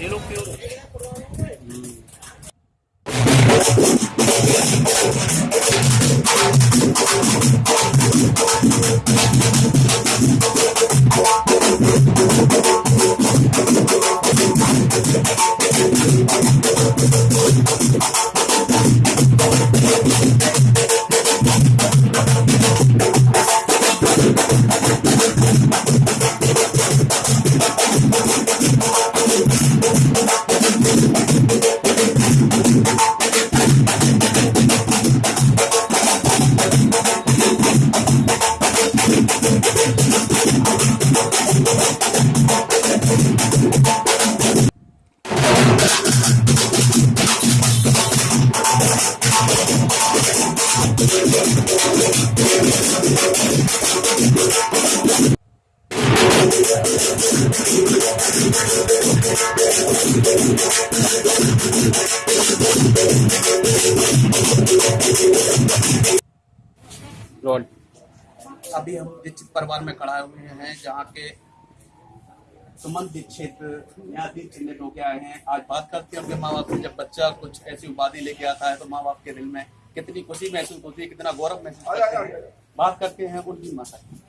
Dilo que. अभी हम दीक्षित परिवार में खड़ा हुए हैं जहाँ के सुमन दीक्षित न्यायाधीश चिन्हित होके आए हैं। आज बात करते हैं अपने माँ बाप से। जब बच्चा कुछ ऐसी उपाधि लेके आता है तो माँ बाप के दिल में कितनी खुशी महसूस होती है कितना गौरव महसूस करते हैं। बात करते हैं उनकी माता की।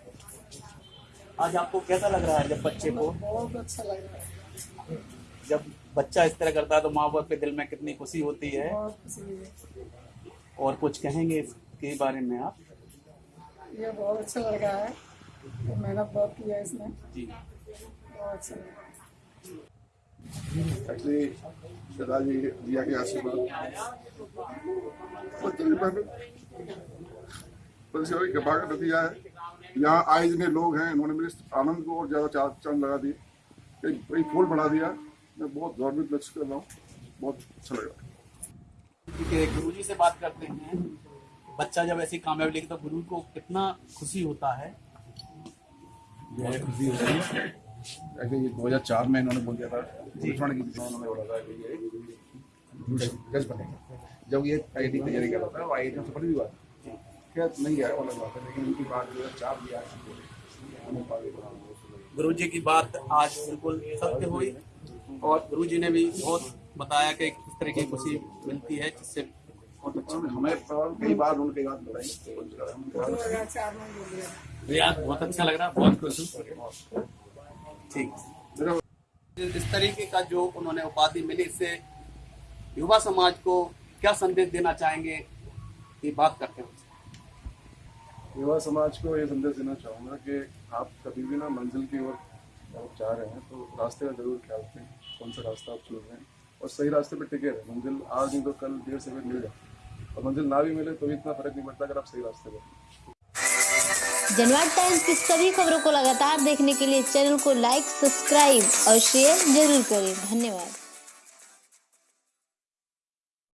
आज आपको कैसा लग रहा है जब बच्चे को? बहुत अच्छा लग रहा है। जब बच्चा इस तरह करता है तो माँ बाप के दिल में कितनी खुशी होती है। और कुछ कहेंगे इसके बारे में आप? ये बहुत अच्छा लग रहा है। मेहनत बहुत की है इसने। जी। दिया के आशीर्वाद कृपा का नतीजा है यहाँ आए जितने लोग हैं इन्होंने मेरे आनंद को और ज़्यादा चार चाँद लगा दिए कई कई फूल बढ़ा दिया मैं बहुत गौरवित महसूस कर रहा हूँ बहुत अच्छा लगा गुरु जी से बात करते हैं। बच्चा जब ऐसी कामयाबी लेके तो गुरु को कितना खुशी होता है? बहुत खुशी होती है। एक्चुअली दो हज़ार चार में इन्होंने बोल दिया था दुश्मन की उन्होंने बोला था कि ये जज बनेगा जब ये आई टी तैयारी कर रहा था वो आई टी में सफल भी हुआ था क्या नहीं गया अलग बात है लेकिन उनकी बात दो हज़ार चार भी आज गुरु जी की बात आज बिल्कुल सत्य हुई। और गुरु जी ने भी बहुत बताया कि किस तरह की खुशी मिलती है जिससे अच्छा। हमें कई बार उनके बात बताई यार बहुत अच्छा लग रहा है बहुत खुश हूँ। ठीक। इस तरीके का जो उन्होंने उपाधि मिली इससे युवा समाज को क्या संदेश देना चाहेंगे ये बात करते हैं। युवा समाज को ये संदेश देना चाहूँगा कि आप कभी भी ना मंजिल की ओर आप जा रहे हैं तो रास्ते का ज़रूर ख्याल रखें कौन सा रास्ता आप चुन रहे हैं और सही रास्ते पर टिके रहे। मंजिल आज नहीं तो कल देर से भी मिल जाए और मंजिल ना भी मिले तो भी इतना फ़र्क नहीं पड़ता अगर आप सही रास्ते पर। जनवाद टाइम्स। की सभी खबरों को लगातार देखने के लिए चैनल को लाइक, सब्सक्राइब और शेयर ज़रूर करें। धन्यवाद।